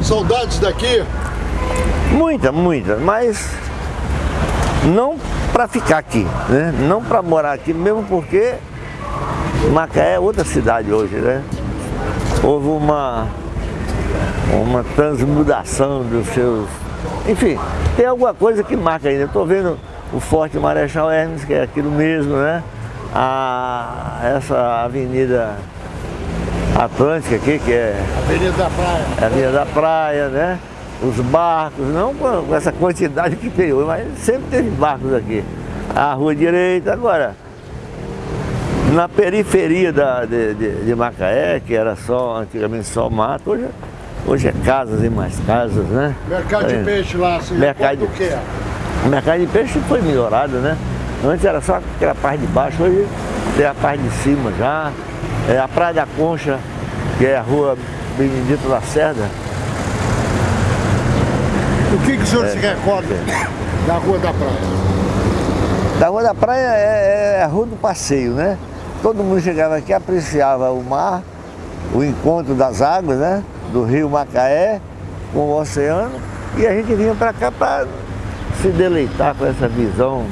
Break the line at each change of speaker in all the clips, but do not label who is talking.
Saudades daqui?
Muita, muita, mas não para ficar aqui, né? Não para morar aqui, mesmo porque Macaé é outra cidade hoje, né? Houve uma, uma transmudação dos seus... Enfim, tem alguma coisa que marca ainda. Estou vendo o Forte Marechal Hermes, que é aquilo mesmo, né? A, essa avenida Atlântica aqui, que é...
Avenida da Praia.
A Avenida da Praia, né? Os barcos, não com essa quantidade que tem hoje, mas sempre teve barcos aqui. A Rua Direita, agora, na periferia da, de, de, de, Macaé, que era só, antigamente só mato, hoje, hoje é casas e mais casas, né?
Mercado de peixe lá, assim,
mercado
o que é?
Mercado de peixe foi melhorado, né? Antes era só aquela parte de baixo, hoje tem a parte de cima já. É a Praia da Concha, que é a rua Benedito Lacerda.
O que, que o senhor é, se recorda da Rua da Praia?
Da Rua da Praia é, é a Rua do Passeio, né? Todo mundo chegava aqui, apreciava o mar, o encontro das águas, né? Do rio Macaé com o oceano. E a gente vinha para cá para se deleitar com essa visão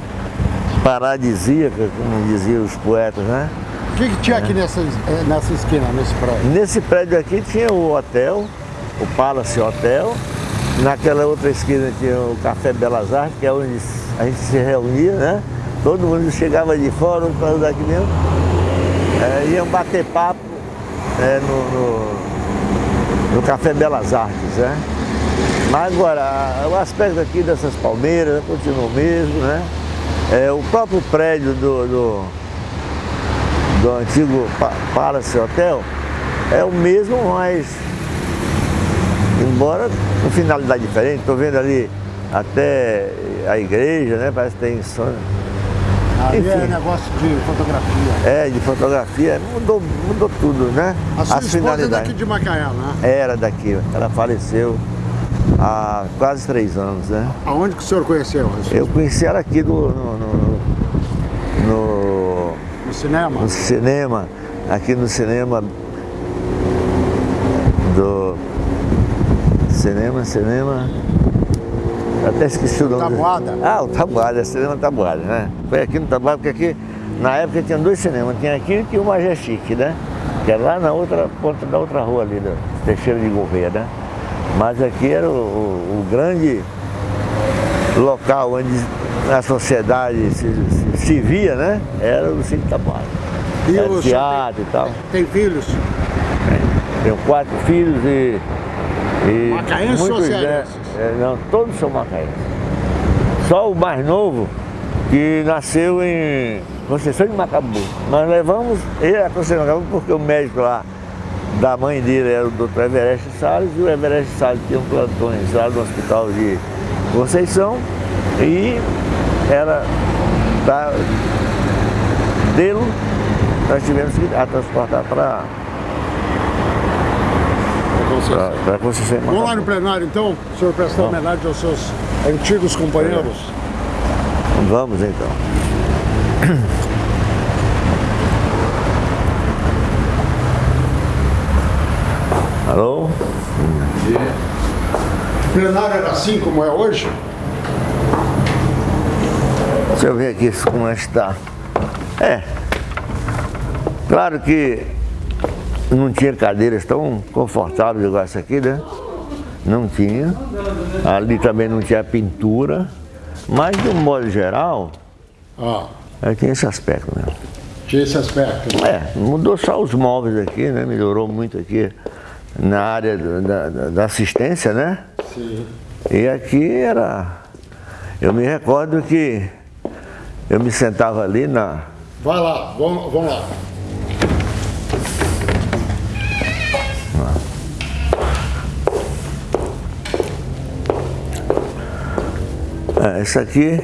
paradisíaca, como diziam os poetas, né?
O que, que tinha aqui nessa, nessa esquina, nesse prédio?
Nesse prédio aqui tinha o hotel, o Palace Hotel. Naquela outra esquina tinha o Café Belas Artes, que é onde a gente se reunia, né? Todo mundo chegava de fora, um daqui mesmo. É, iam bater papo é, no, no, no, Café Belas Artes, né? Mas agora, o aspecto aqui dessas palmeiras continua o mesmo, né? É, o próprio prédio do, do, do antigo Palace Hotel é o mesmo, mas embora com finalidade diferente, estou vendo ali até a igreja, né? Parece que tem sonho.
Ali Enfim, é negócio de fotografia.
É, de fotografia, mudou, mudou tudo, né?
A sua As esposa é daqui de Macaé, né?
Era daqui, ela faleceu há quase três anos, né?
Aonde que o senhor conheceu?
Eu conheci ela aqui do, no, no, no,
no cinema?
No cinema, aqui no cinema do cinema, cinema até esqueci o nome.
Tabuada?
Ah, o Tabuada, é cinema Tabuada, né? Foi aqui no Tabuada, porque aqui, na época tinha dois cinemas, tinha aqui e tinha o Majestic, né? Que era lá na outra ponta da outra rua ali, do Teixeira de Gouveia, né? Mas aqui era o, o, o grande local onde a sociedade se, se, se, via, né? Era o Cine Tabuada.
E
era teatro
tem,
e tal.
Tem filhos?
Tenho quatro filhos e... e
Macaenses ou cearenses?
É, não, todos são macaenses. Só o mais novo, que nasceu em Conceição de Macabu. Nós levamos ele a Conceição de Macabu porque o médico lá da mãe dele era o doutor Everest Salles e o Everest Salles tinha um plantões lá no hospital de Conceição e era da dele nós tivemos que a transportar para para Conceição.
Vamos lá no plenário então, o senhor prestar homenagem aos seus antigos companheiros.
Vamos então. Alô?
O plenário era assim como é hoje?
Deixa eu ver aqui como é que está. É. Claro que não tinha cadeiras tão confortáveis igual essa aqui, né? Não tinha. Ali também não tinha pintura. Mas, de um modo geral,
ah.
tinha esse aspecto mesmo.
Tinha esse aspecto?
É, mudou só os móveis aqui, né? Melhorou muito aqui na área da, da, da assistência, né?
Sim.
E aqui era... Eu me recordo que eu me sentava ali na...
Vai lá, vamos, vamos lá.
É, esse aqui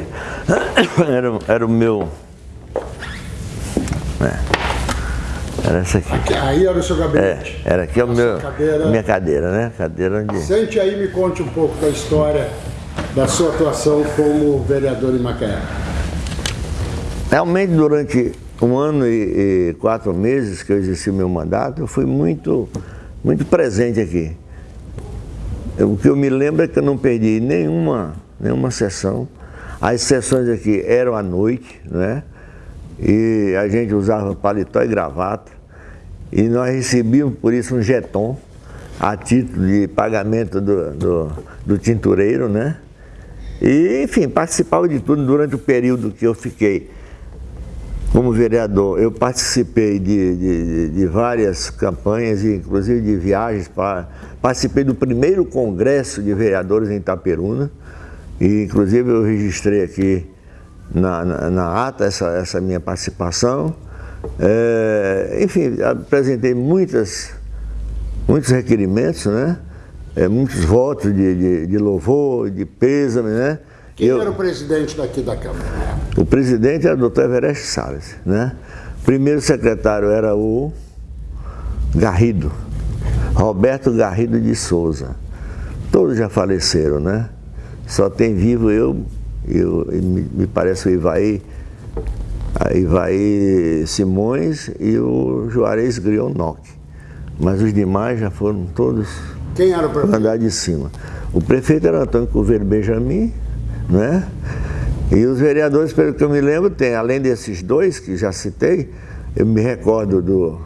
era, era o meu... É, era essa aqui.
aqui. Aí era o seu gabinete?
É, era aqui a meu, cadeira. minha cadeira, né? Cadeira onde...
Sente aí e me conte um pouco da história da sua atuação como vereador em Macaé.
Realmente, durante um ano e, e, quatro meses que eu exerci o meu mandato, eu fui muito, muito presente aqui. O que eu me lembro é que eu não perdi nenhuma, nenhuma sessão. As sessões aqui eram à noite, né? E a gente usava paletó e gravata. E nós recebíamos por isso um jeton a título de pagamento do, do, do tintureiro, né? E, enfim, participava de tudo durante o período que eu fiquei como vereador. Eu participei de, de, de várias campanhas, inclusive de viagens. Participei do primeiro congresso de vereadores em Itaperuna. E, inclusive, eu registrei aqui na, na, na ata essa, essa minha participação. É, enfim, apresentei muitas, muitos requerimentos, né? é, muitos votos de, de, de, louvor, de pêsame, né?
Quem eu, era o presidente daqui da Câmara?
O presidente era o doutor Everest Salles, né? O primeiro secretário era o Garrido, Roberto Garrido de Souza. Todos já faleceram, né? Só tem vivo eu, eu me, me parece o Ivaí, Ivaí Simões e o Juarez Grionoc. Mas os demais já foram todos
quem era o prefeito?
Andar de cima. O prefeito era Antônio Coveiro Benjamin, né? E os vereadores, pelo que eu me lembro, tem, além desses dois que já citei, eu me recordo do,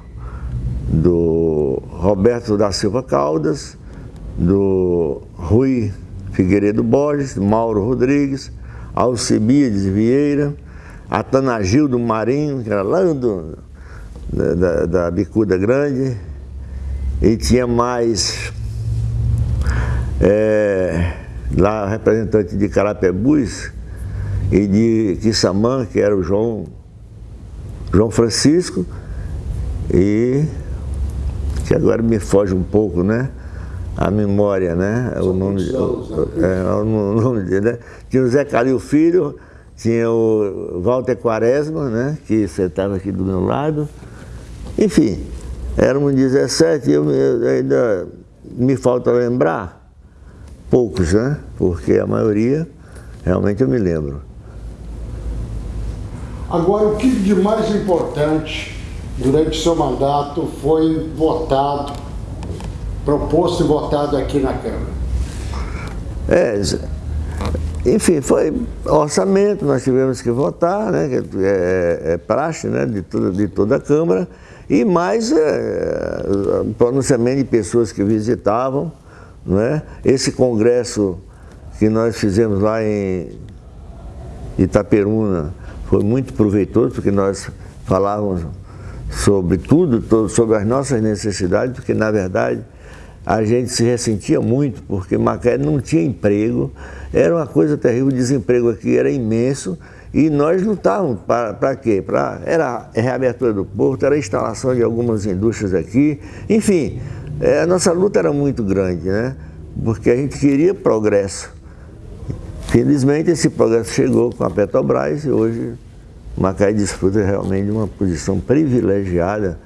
do Roberto da Silva Caldas, do Rui Figueiredo Borges, do Mauro Rodrigues, Alcibiades Vieira, Atanagildo Marinho, que era lá do, da, da, da Bicuda Grande, e tinha mais é, lá representante de Carapebus e de Quissamã, que era o João, João Francisco, e que agora me foge um pouco, né? A memória, né? O nome, o, é, o nome dele, né? Tinha o Zé Calil Filho, tinha o Walter Quaresma, né? Que sentava aqui do meu lado. Enfim, éramos 17 e eu, eu ainda me falta lembrar poucos, né? Porque a maioria, realmente eu me lembro.
Agora, o que de mais importante durante seu mandato foi votado, proposto e votado aqui na Câmara?
É, enfim, foi orçamento, nós tivemos que votar, né? É, é, é praxe né? de, toda, de toda a Câmara, e mais é, pronunciamento de pessoas que visitavam, não é? Esse congresso que nós fizemos lá em Itaperuna foi muito proveitoso, porque nós falávamos sobre tudo, sobre as nossas necessidades, porque na verdade a gente se ressentia muito, porque Macaé não tinha emprego, era uma coisa terrível, o desemprego aqui era imenso, e nós lutávamos para quê? Pra, era a reabertura do porto, era a instalação de algumas indústrias aqui, enfim, é, a nossa luta era muito grande, né? Porque a gente queria progresso. Felizmente esse progresso chegou com a Petrobras e hoje Macaé desfruta realmente de uma posição privilegiada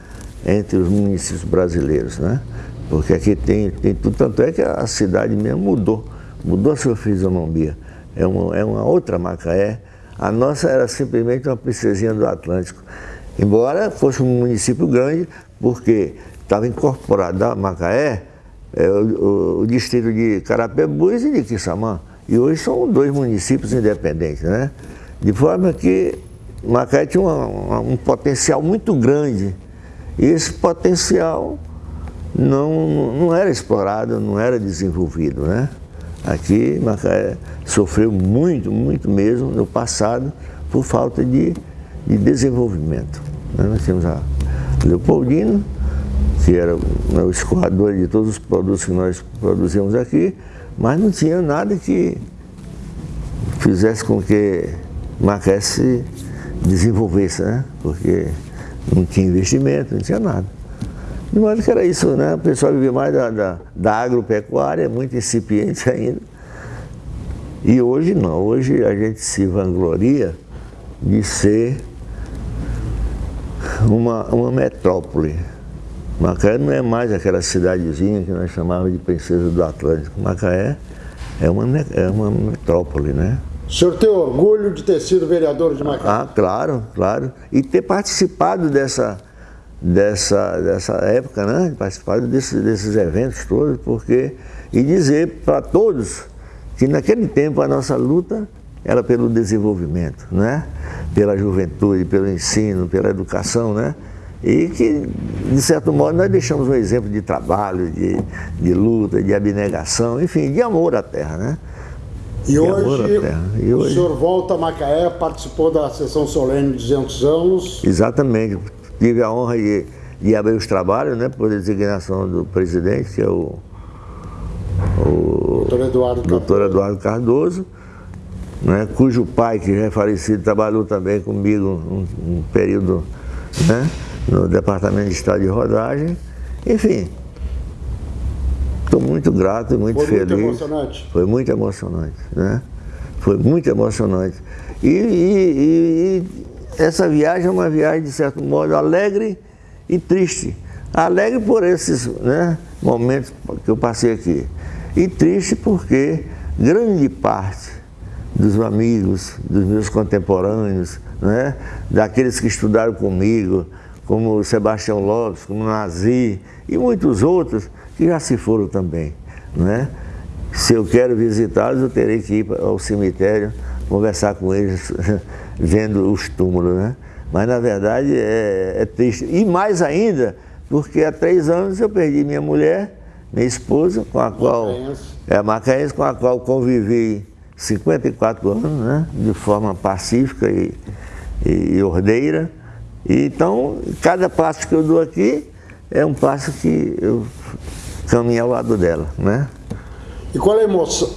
entre os municípios brasileiros, né? Porque aqui tem, tem tudo, tanto é que a cidade mesmo mudou, mudou a sua fisionomia. É uma, é uma outra Macaé. A nossa era simplesmente uma princesinha do Atlântico. Embora fosse um município grande, porque estava incorporado a Macaé, é, o, o, distrito de Carapebus e de Quissamã. E hoje são dois municípios independentes, né? De forma que Macaé tinha uma, uma, um potencial muito grande. Esse potencial não, não era explorado, não era desenvolvido, né? Aqui Macaé sofreu muito, muito mesmo no passado por falta de, de desenvolvimento. Né? Nós temos a Leopoldina, que era o escoador de todos os produtos que nós produzíamos aqui, mas não tinha nada que fizesse com que Macaé se desenvolvesse, né? Porque não tinha investimento, não tinha nada. De modo que era isso, né? O pessoal vivia mais da, da, da agropecuária, muito incipiente ainda. E hoje não, hoje a gente se vangloria de ser uma, uma metrópole. Macaé não é mais aquela cidadezinha que nós chamávamos de Princesa do Atlântico. Macaé é uma, é uma metrópole, né?
O senhor tem orgulho de ter sido vereador de Macaé?
Ah, claro, claro. E ter participado dessa, dessa, dessa época, né? Participado desse, desses eventos todos, porque. E dizer para todos que naquele tempo a nossa luta era pelo desenvolvimento, né? Pela juventude, pelo ensino, pela educação, né? E que, de certo modo, nós deixamos um exemplo de trabalho, de, de luta, de abnegação, enfim, de amor à terra, né?
E hoje, e hoje, o senhor volta a Macaé, participou da sessão solene de 200 anos.
Exatamente. Tive a honra de, de abrir os trabalhos, né, por designação do presidente, que é o,
o doutor Eduardo
doutor Cardoso, Eduardo Cardoso né, cujo pai, que já é falecido, trabalhou também comigo um, um período né, no Departamento de Estado de Rodagem. Enfim, Estou muito grato e muito
Foi
feliz.
Foi muito emocionante?
Foi muito emocionante, né? Foi muito emocionante. E, e, e, essa viagem é uma viagem, de certo modo, alegre e triste. Alegre por esses né, momentos que eu passei aqui. E triste porque grande parte dos amigos, dos meus contemporâneos, né, daqueles que estudaram comigo, como Sebastião Lopes, como Nazi e muitos outros, que já se foram também. Né? Se eu quero visitá-los, eu terei que ir ao cemitério, conversar com eles, vendo os túmulos. Né? Mas, na verdade, é, é triste. E mais ainda, porque há três anos eu perdi minha mulher, minha esposa, com a qual... É Macaense, com a qual convivi 54 anos, né? de forma pacífica e, e ordeira. E, então, cada passo que eu dou aqui é um passo que eu caminhar ao lado dela, né?
E qual é a emoção,